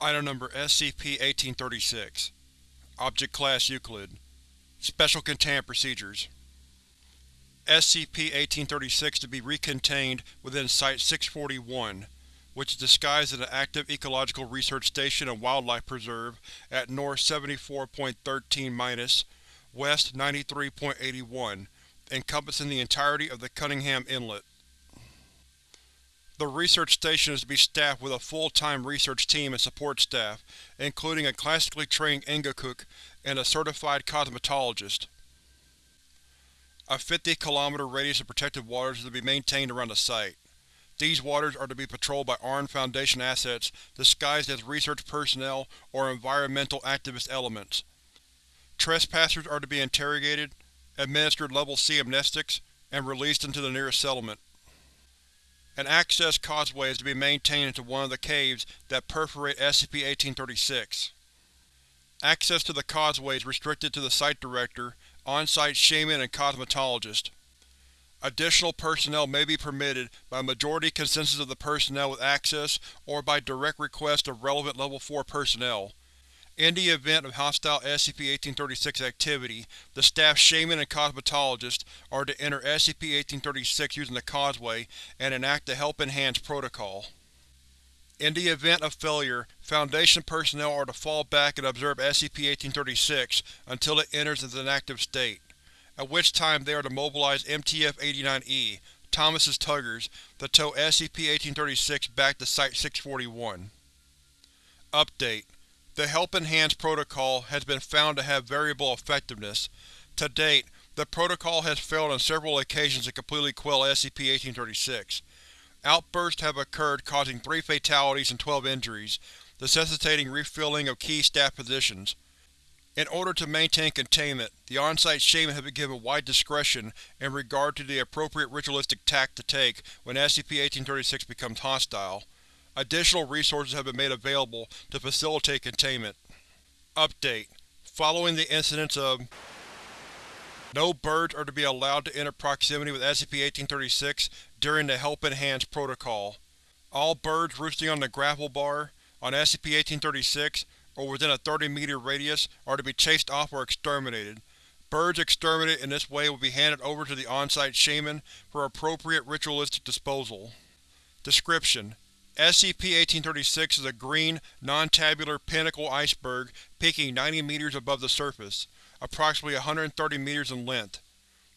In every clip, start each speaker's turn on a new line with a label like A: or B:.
A: Item Number SCP-1836 Object Class Euclid. Special Containment Procedures. SCP-1836 to be recontained within Site-641, which is disguised as an active Ecological Research Station and Wildlife Preserve at North 74.13-, West 93.81, encompassing the entirety of the Cunningham Inlet. The research station is to be staffed with a full-time research team and support staff, including a classically trained angakkuq and a certified cosmetologist. A 50 km radius of protected waters is to be maintained around the site. These waters are to be patrolled by armed Foundation assets disguised as research personnel or environmental activist elements. Trespassers are to be interrogated, administered Level C amnestics, and released into the nearest settlement. An access causeway is to be maintained into one of the caves that perforate SCP-1836. Access to the causeway is restricted to the Site Director, on-site shaman and cosmetologist. Additional personnel may be permitted by majority consensus of the personnel with access or by direct request of relevant Level 4 personnel. In the event of hostile SCP-1836 activity, the staff Shaman and Cosmetologist are to enter SCP-1836 using the causeway and enact the Helping Hands Protocol. In the event of failure, Foundation personnel are to fall back and observe SCP-1836 until it enters its inactive state, at which time they are to mobilize MTF-89E, Thomas's Tuggers, to tow SCP-1836 back to Site-641. Update: the Helping Hands protocol has been found to have variable effectiveness. To date, the protocol has failed on several occasions to completely quell SCP-1836. Outbursts have occurred causing three fatalities and 12 injuries, necessitating refilling of key staff positions. In order to maintain containment, the on-site shaman has been given wide discretion in regard to the appropriate ritualistic tact to take when SCP-1836 becomes hostile. Additional resources have been made available to facilitate containment. Update: Following the incidents of No birds are to be allowed to enter proximity with SCP-1836 during the Helping Hands Protocol. All birds roosting on the grapple bar, on SCP-1836, or within a 30-meter radius are to be chased off or exterminated. Birds exterminated in this way will be handed over to the on-site shaman for appropriate ritualistic disposal. Description: SCP-1836 is a green, non-tabular pinnacle iceberg peaking 90 meters above the surface, approximately 130 meters in length.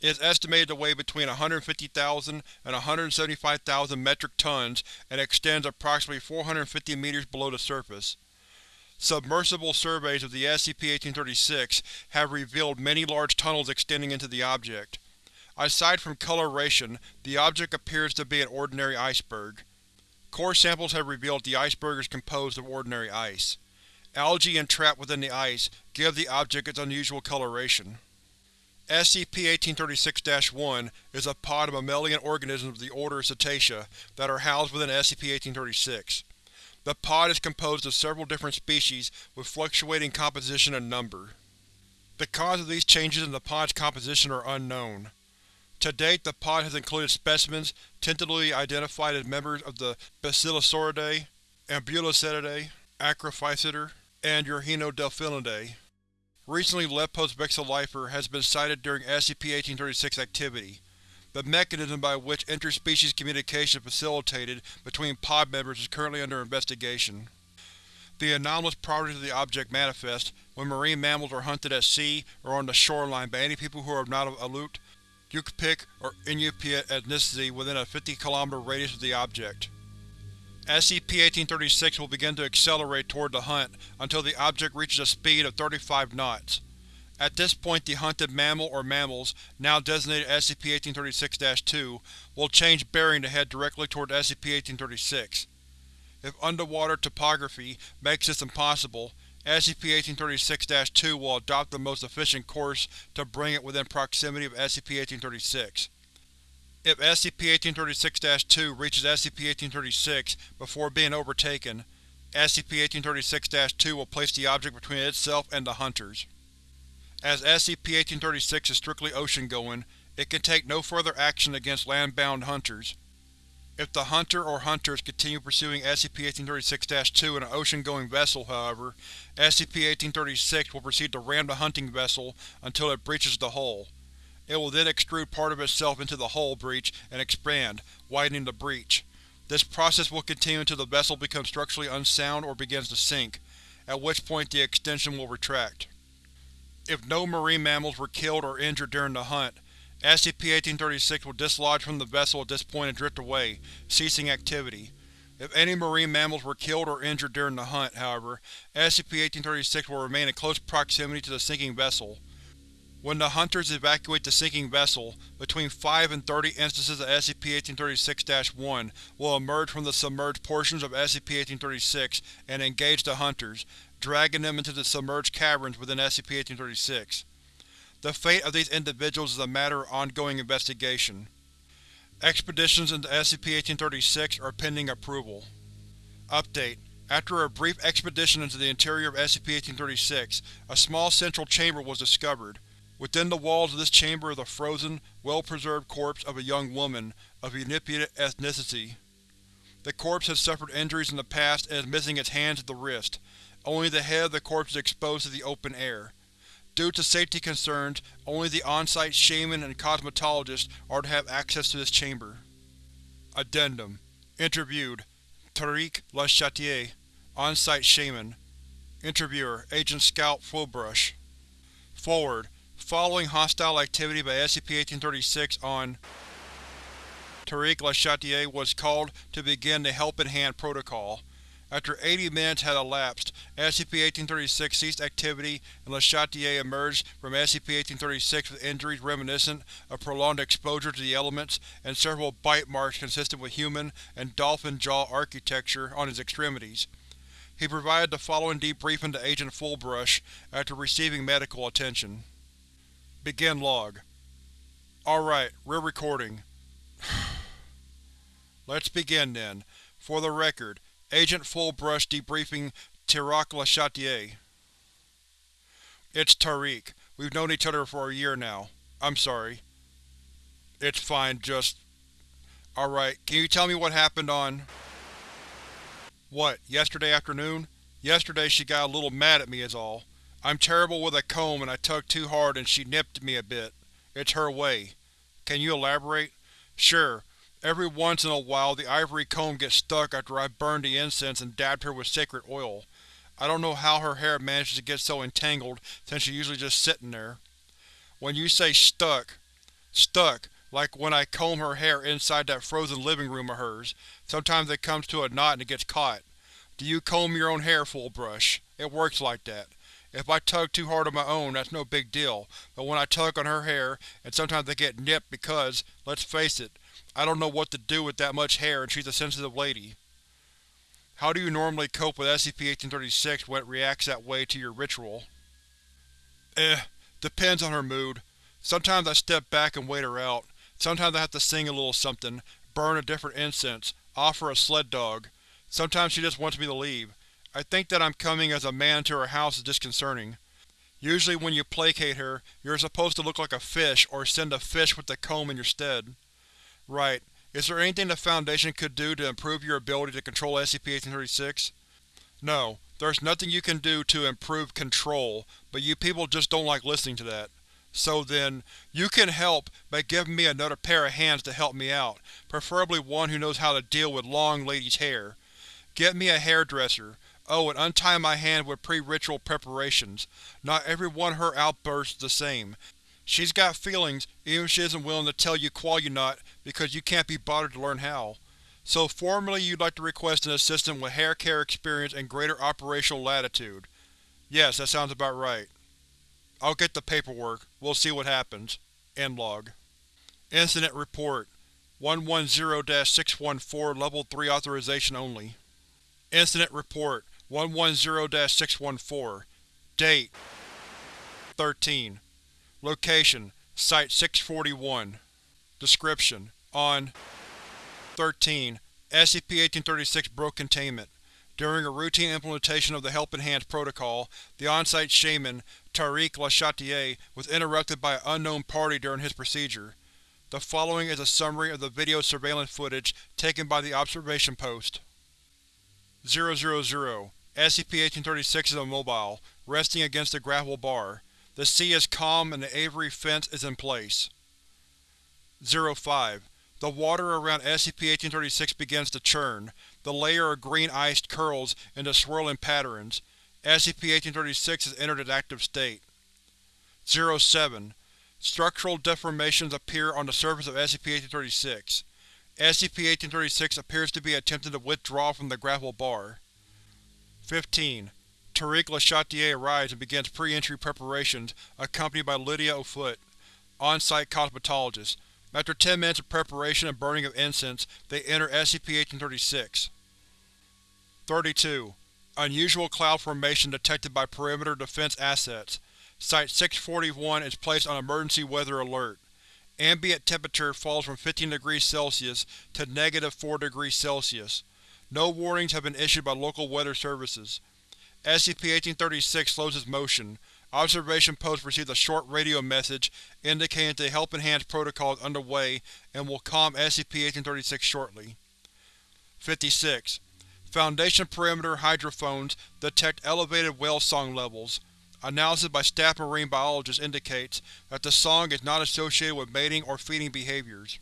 A: It is estimated to weigh between 150,000 and 175,000 metric tons and extends approximately 450 meters below the surface. Submersible surveys of the SCP-1836 have revealed many large tunnels extending into the object. Aside from coloration, the object appears to be an ordinary iceberg. Core samples have revealed the iceberg is composed of ordinary ice. Algae entrapped within the ice give the object its unusual coloration. SCP-1836-1 is a pod of mammalian organisms of the order Cetacea that are housed within SCP-1836. The pod is composed of several different species with fluctuating composition and number. The cause of these changes in the pod's composition are unknown. To date, the pod has included specimens tentatively identified as members of the Basilosauridae, Ambulocetidae, Acrophyseter, and Eurhinodelphinidae. Recently Lipotes vexillifer has been sighted during SCP-1836 activity. The mechanism by which interspecies communication is facilitated between pod members is currently under investigation. The anomalous properties of the object manifest when marine mammals are hunted at sea or on the shoreline by any people who are not of Aleut, Yupik, or Inupiat ethnicity within a 50 km radius of the object. SCP-1836 will begin to accelerate toward the hunt until the object reaches a speed of 35 knots. At this point the hunted mammal or mammals, now designated SCP-1836-2, will change bearing to head directly toward SCP-1836. If underwater topography makes this impossible, SCP-1836-2 will adopt the most efficient course to bring it within proximity of SCP-1836. If SCP-1836-2 reaches SCP-1836 before being overtaken, SCP-1836-2 will place the object between itself and the Hunters. As SCP-1836 is strictly ocean-going, it can take no further action against land-bound Hunters. If the hunter or hunters continue pursuing SCP-1836-2 in an ocean-going vessel, however, SCP-1836 will proceed to ram the hunting vessel until it breaches the hull. It will then extrude part of itself into the hull breach and expand, widening the breach. This process will continue until the vessel becomes structurally unsound or begins to sink, at which point the extension will retract. If no marine mammals were killed or injured during the hunt, SCP-1836 will dislodge from the vessel at this point and drift away, ceasing activity. If any marine mammals were killed or injured during the hunt, however, SCP-1836 will remain in close proximity to the sinking vessel. When the hunters evacuate the sinking vessel, between 5 and 30 instances of SCP-1836-1 will emerge from the submerged portions of SCP-1836 and engage the hunters, dragging them into the submerged caverns within SCP-1836. The fate of these individuals is a matter of ongoing investigation. Expeditions into SCP-1836 are pending approval. Update: After a brief expedition into the interior of SCP-1836, a small central chamber was discovered. Within the walls of this chamber is a frozen, well-preserved corpse of a young woman of Inupiat ethnicity. The corpse has suffered injuries in the past and is missing its hands at the wrist. Only the head of the corpse is exposed to the open air. Due to safety concerns, only the on-site shaman and cosmetologist are to have access to this chamber. Addendum. Interviewed. Tariq Lachatier, On-site Shaman. Interviewer Agent Scout Fullbrush. Forward. Following hostile activity by SCP-1836 on Tariq Lachatier was called to begin the Helping Hand Protocol. After 80 minutes had elapsed, SCP-1836 ceased activity and Lachatier emerged from SCP-1836 with injuries reminiscent of prolonged exposure to the elements and several bite marks consistent with human and dolphin jaw architecture on his extremities. He provided the following debriefing to Agent Fullbrush after receiving medical attention. Begin log. Alright, we're recording. Let's begin then. For the record, Agent Fullbrush debriefing Tariq Lachatier. It's Tariq. We've known each other for a year now. I'm sorry. It's fine, just… Alright, can you tell me what happened on… What, yesterday afternoon? Yesterday she got a little mad at me is all. I'm terrible with a comb and I tugged too hard and she nipped me a bit. It's her way. Can you elaborate? Sure. Every once in a while the ivory comb gets stuck after I've burned the incense and dabbed her with sacred oil. I don't know how her hair manages to get so entangled since she's usually just sitting there. When you say stuck, stuck, like when I comb her hair inside that frozen living room of hers. Sometimes it comes to a knot and it gets caught. Do you comb your own hair, Fullbrush? It works like that. If I tug too hard on my own, that's no big deal, but when I tug on her hair, and sometimes they get nipped because, let's face it, I don't know what to do with that much hair and she's a sensitive lady. How do you normally cope with SCP-1836 when it reacts that way to your ritual? Eh, depends on her mood. Sometimes I step back and wait her out. Sometimes I have to sing a little something, burn a different incense, offer a sled dog. Sometimes she just wants me to leave. I think that I'm coming as a man to her house is disconcerting. Usually when you placate her, you're supposed to look like a fish or send a fish with the comb in your stead. Right. Is there anything the Foundation could do to improve your ability to control SCP-1836? No, there's nothing you can do to improve control, but you people just don't like listening to that. So then, you can help by giving me another pair of hands to help me out, preferably one who knows how to deal with long ladies' hair. Get me a hairdresser. Oh, and untie my hand with pre-ritual preparations. Not every one her outbursts the same, She's got feelings, even if she isn't willing to tell you Qualyunot because you can't be bothered to learn how. So formally you'd like to request an assistant with hair care experience and greater operational latitude. Yes, that sounds about right. I'll get the paperwork. We'll see what happens. End log. Incident Report 110-614 Level 3 Authorization only. Incident Report 110-614 Date 13 Location: Site-641 Description: On 13, SCP-1836 broke containment. During a routine implementation of the Helping Hands Protocol, the on-site shaman, Tariq Lachatier, was interrupted by an unknown party during his procedure. The following is a summary of the video surveillance footage taken by the observation post. 000 SCP-1836 is immobile, resting against a gravel bar. The sea is calm and the aviary fence is in place. 05. The water around SCP-1836 begins to churn. The layer of green ice curls into swirling patterns. SCP-1836 has entered its active state. 07. Structural deformations appear on the surface of SCP-1836. SCP-1836 appears to be attempting to withdraw from the gravel bar. 15. Tariq Le arrives and begins pre-entry preparations, accompanied by Lydia Offutt, on-site cosmetologist. After 10 minutes of preparation and burning of incense, they enter SCP-1836. 32. Unusual cloud formation detected by perimeter defense assets. Site-641 is placed on emergency weather alert. Ambient temperature falls from 15 degrees Celsius to negative 4 degrees Celsius. No warnings have been issued by local weather services. SCP-1836 slows its motion. Observation Post received a short radio message indicating the Helping Hands protocol is underway and will calm SCP-1836 shortly. 56. Foundation perimeter hydrophones detect elevated whale song levels. Analysis by staff marine biologists indicates that the song is not associated with mating or feeding behaviors.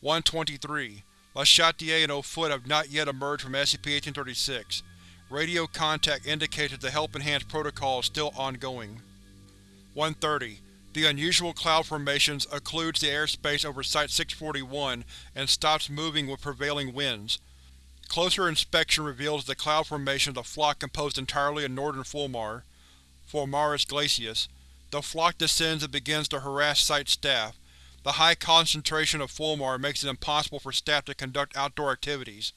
A: 123. La Chatier and Offutt have not yet emerged from SCP-1836. Radio contact indicates that the Helping Hands protocol is still ongoing. 130. The unusual cloud formations occludes the airspace over Site-641 and stops moving with prevailing winds. Closer inspection reveals the cloud formation of the flock composed entirely of northern Fulmar, Fulmarus glacialis. The flock descends and begins to harass Site staff, the high concentration of Fulmar makes it impossible for staff to conduct outdoor activities.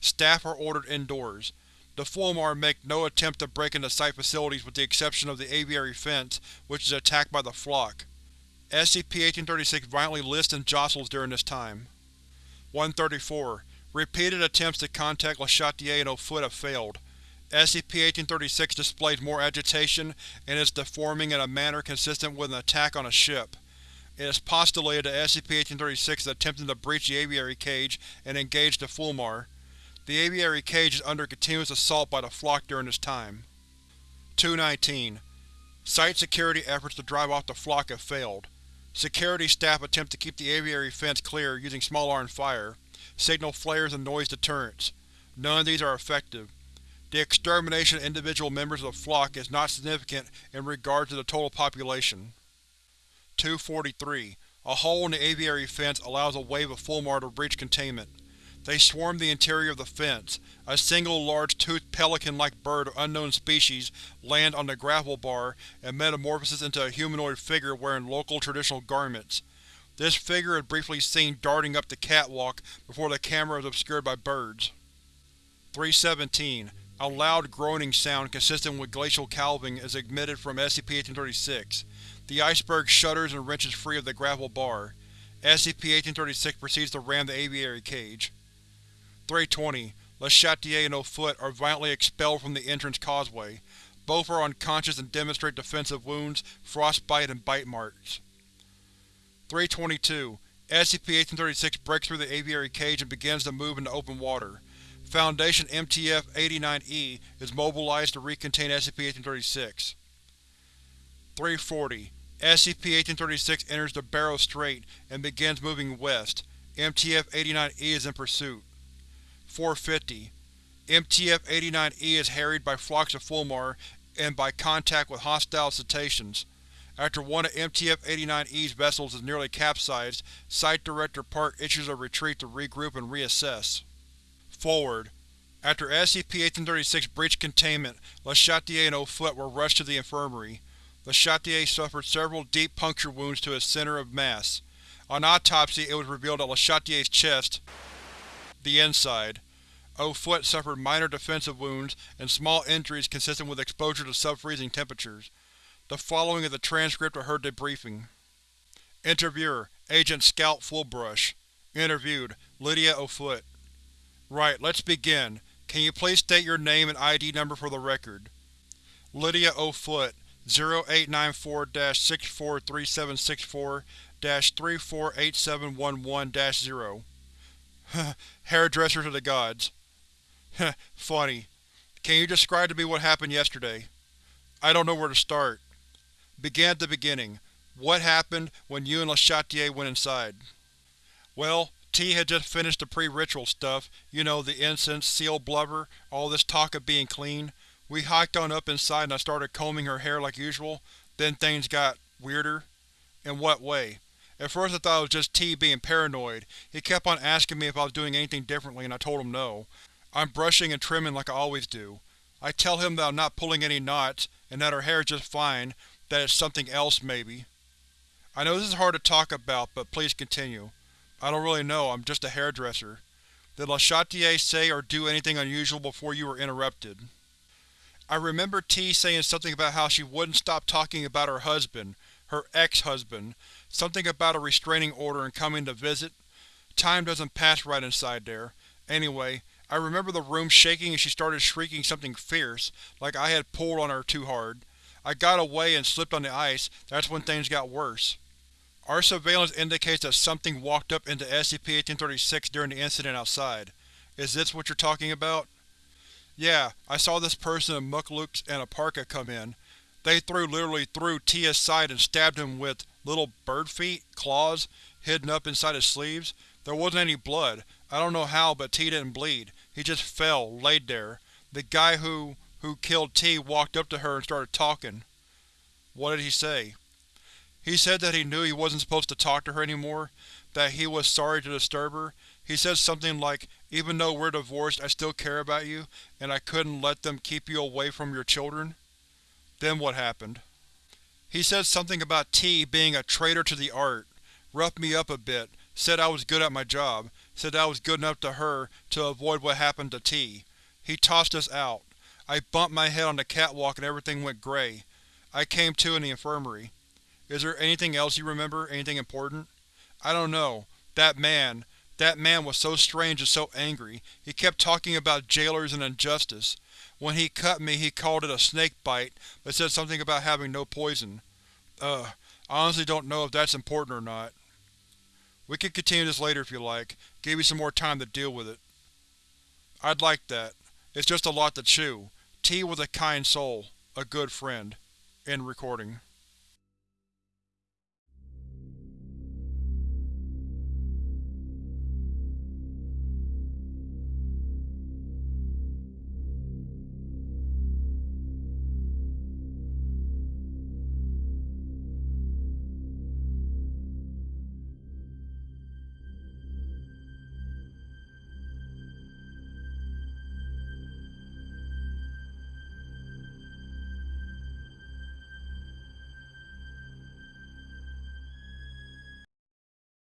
A: Staff are ordered indoors. The Fulmar make no attempt to break into Site facilities with the exception of the aviary fence, which is attacked by the flock. SCP-1836 violently lists and jostles during this time. 134. Repeated attempts to contact Le Chatier and Offutt have failed. SCP-1836 displays more agitation and is deforming in a manner consistent with an attack on a ship. It is postulated that SCP-1836 is attempting to breach the aviary cage and engage the Fulmar. The aviary cage is under continuous assault by the flock during this time. 219. Site security efforts to drive off the flock have failed. Security staff attempt to keep the aviary fence clear using small arms fire, signal flares and noise deterrents. None of these are effective. The extermination of individual members of the flock is not significant in regard to the total population. 243. A hole in the aviary fence allows a wave of Fulmar to breach containment. They swarm the interior of the fence. A single large toothed pelican-like bird of unknown species lands on the gravel bar and metamorphoses into a humanoid figure wearing local traditional garments. This figure is briefly seen darting up the catwalk before the camera is obscured by birds. 317. A loud groaning sound consistent with glacial calving is emitted from SCP-1836. The iceberg shudders and wrenches free of the gravel bar. SCP-1836 proceeds to ram the aviary cage. 320. Le Chatier and Offutt are violently expelled from the entrance causeway. Both are unconscious and demonstrate defensive wounds, frostbite, and bite marks. 322. SCP-1836 breaks through the aviary cage and begins to move into open water. Foundation MTF-89E is mobilized to recontain SCP-1836. 340. SCP-1836 enters the Barrow Strait and begins moving west. MTF-89E is in pursuit. 450. MTF-89E is harried by flocks of Fulmar and by contact with hostile cetaceans. After one of MTF-89E's vessels is nearly capsized, Site Director Park issues a retreat to regroup and reassess. Forward. After SCP-1836 breached containment, Le Chatier and Offutt were rushed to the infirmary. Le Chatier suffered several deep puncture wounds to his center of mass. On autopsy, it was revealed that Le Chatier's chest, the inside. Offutt suffered minor defensive wounds and small injuries consistent with exposure to sub-freezing temperatures. The following is a transcript of her debriefing. Interviewer: Agent Scout Fullbrush Interviewed: Lydia Offutt Right, let's begin. Can you please state your name and ID number for the record? Lydia Offutt 0894-643764-348711-0 Hairdresser to the gods. Funny. Can you describe to me what happened yesterday? I don't know where to start. Begin at the beginning. What happened when you and Le Chatier went inside? Well, T had just finished the pre-ritual stuff, you know, the incense, seal blubber, all this talk of being clean. We hiked on up inside and I started combing her hair like usual, then things got… weirder. In what way? At first I thought it was just T being paranoid. He kept on asking me if I was doing anything differently and I told him no. I'm brushing and trimming like I always do. I tell him that I'm not pulling any knots, and that her hair is just fine, that it's something else maybe. I know this is hard to talk about, but please continue. I don't really know, I'm just a hairdresser. Did Le Chatier say or do anything unusual before you were interrupted? I remember T saying something about how she wouldn't stop talking about her husband, her ex-husband, something about a restraining order and coming to visit. Time doesn't pass right inside there. Anyway, I remember the room shaking and she started shrieking something fierce, like I had pulled on her too hard. I got away and slipped on the ice, that's when things got worse. Our surveillance indicates that something walked up into SCP-1836 during the incident outside. Is this what you're talking about? Yeah, I saw this person in mukluks and a parka come in. They threw literally through T aside and stabbed him with little bird feet, claws, hidden up inside his sleeves. There wasn't any blood. I don't know how, but T didn't bleed. He just fell, laid there. The guy who… who killed T walked up to her and started talking. What did he say? He said that he knew he wasn't supposed to talk to her anymore, that he was sorry to disturb her. He said something like, even though we're divorced, I still care about you, and I couldn't let them keep you away from your children. Then what happened? He said something about T being a traitor to the art, roughed me up a bit, said I was good at my job, said I was good enough to her to avoid what happened to T. He tossed us out. I bumped my head on the catwalk and everything went gray. I came to in the infirmary. Is there anything else you remember? Anything important? I don't know. That man. That man was so strange and so angry. He kept talking about jailers and injustice. When he cut me he called it a snake bite, but said something about having no poison. Ugh. I honestly don't know if that's important or not. We can continue this later if you like. Give you some more time to deal with it. I'd like that. It's just a lot to chew. T was a kind soul. A good friend. End recording.